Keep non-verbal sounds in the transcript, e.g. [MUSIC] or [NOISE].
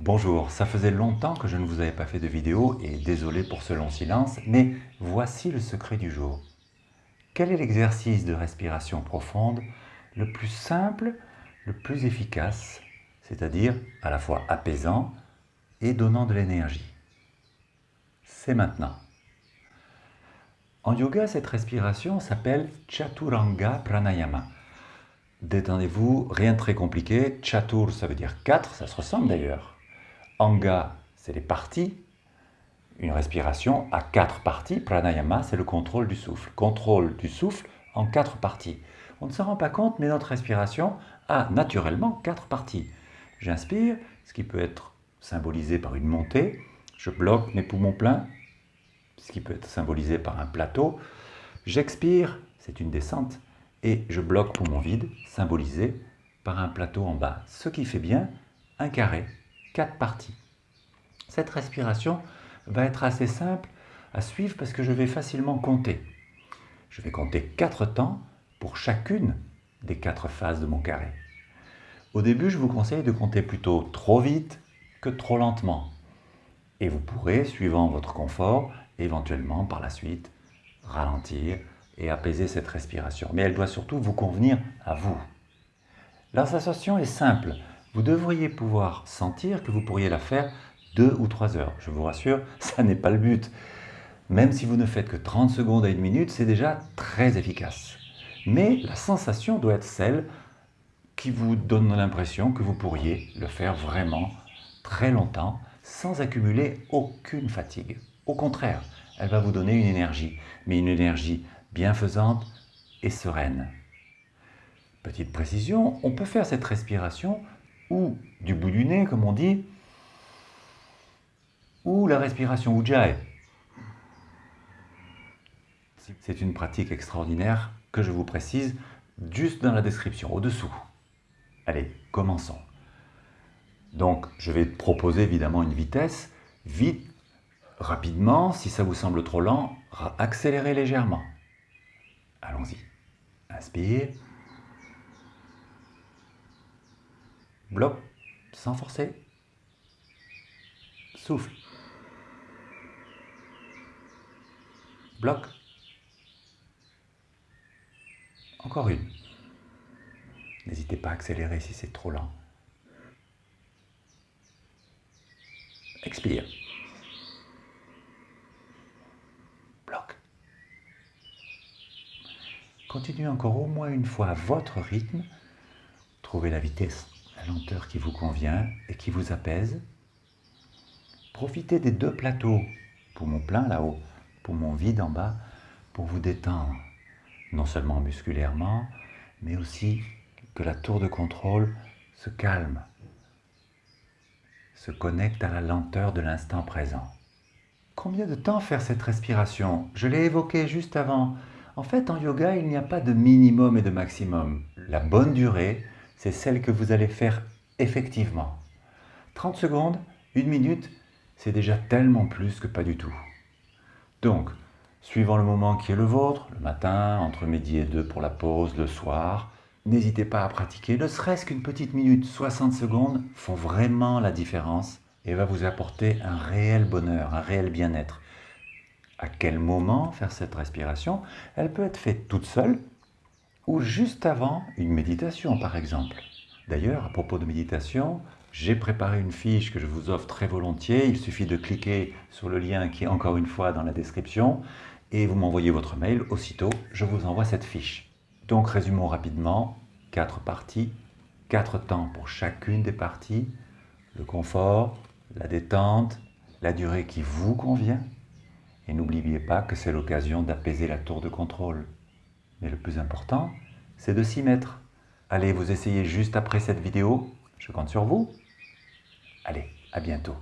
Bonjour, ça faisait longtemps que je ne vous avais pas fait de vidéo et désolé pour ce long silence, mais voici le secret du jour. Quel est l'exercice de respiration profonde le plus simple, le plus efficace, c'est-à-dire à la fois apaisant et donnant de l'énergie? C'est maintenant. En yoga, cette respiration s'appelle Chaturanga Pranayama. Détendez-vous, rien de très compliqué. Chatur, ça veut dire 4, ça se ressemble d'ailleurs. Anga, c'est les parties. Une respiration à quatre parties. Pranayama, c'est le contrôle du souffle. Contrôle du souffle en quatre parties. On ne s'en rend pas compte, mais notre respiration a naturellement quatre parties. J'inspire, ce qui peut être symbolisé par une montée. Je bloque mes poumons pleins, ce qui peut être symbolisé par un plateau. J'expire, c'est une descente, et je bloque poumon vide, symbolisé par un plateau en bas. Ce qui fait bien un carré, quatre parties. Cette respiration va être assez simple à suivre parce que je vais facilement compter. Je vais compter quatre temps pour chacune des quatre phases de mon carré. Au début, je vous conseille de compter plutôt trop vite que trop lentement. Et vous pourrez, suivant votre confort, éventuellement par la suite, ralentir et apaiser cette respiration. Mais elle doit surtout vous convenir à vous. La sensation est simple. Vous devriez pouvoir sentir que vous pourriez la faire deux ou trois heures. Je vous rassure, [LAUGHS] ça n'est pas le but. Même si vous ne faites que 30 secondes à une minute, c'est déjà très efficace. Mais la sensation doit être celle qui vous donne l'impression que vous pourriez le faire vraiment très longtemps sans accumuler aucune fatigue. Au contraire, elle va vous donner une énergie, mais une énergie bienfaisante et sereine. Petite précision, on peut faire cette respiration ou du bout du nez, comme on dit, ou la respiration Ujjayi. C'est une pratique extraordinaire que je vous précise juste dans la description, au-dessous. Allez, commençons. Donc, je vais proposer évidemment une vitesse. Vite, rapidement, si ça vous semble trop lent, accélérez légèrement. Allons-y. Inspire. Bloc, sans forcer. Souffle. Bloc. Encore une. N'hésitez pas à accélérer si c'est trop lent. Expire. Bloc. Continuez encore au moins une fois à votre rythme. Trouvez la vitesse, la lenteur qui vous convient et qui vous apaise. Profitez des deux plateaux, poumon plein là-haut, poumon vide en bas, pour vous détendre, non seulement musculairement, mais aussi que la tour de contrôle se calme, se connecte à la lenteur de l'instant présent. Combien de temps faire cette respiration? Je l'ai évoqué juste avant. En fait, en yoga, il n'y a pas de minimum et de maximum. La bonne durée, c'est celle que vous allez faire effectivement. 30 secondes, une minute, c'est déjà tellement plus que pas du tout. Donc, suivant le moment qui est le vôtre, le matin, entre midi et deux pour la pause, le soir, n'hésitez pas à pratiquer, ne serait-ce qu'une petite minute, 60 secondes, font vraiment la différence et va vous apporter un réel bonheur, un réel bien-être. À quel moment faire cette respiration? Elle peut être faite toute seule ou juste avant une méditation par exemple. D'ailleurs, à propos de méditation, j'ai préparé une fiche que je vous offre très volontiers. Il suffit de cliquer sur le lien qui est encore une fois dans la description et vous m'envoyez votre mail. Aussitôt, je vous envoie cette fiche. Donc résumons rapidement, quatre parties, quatre temps pour chacune des parties, le confort, la détente, la durée qui vous convient, et n'oubliez pas que c'est l'occasion d'apaiser la tour de contrôle. Mais le plus important, c'est de s'y mettre. Allez, vous essayez juste après cette vidéo, je compte sur vous. Allez, à bientôt.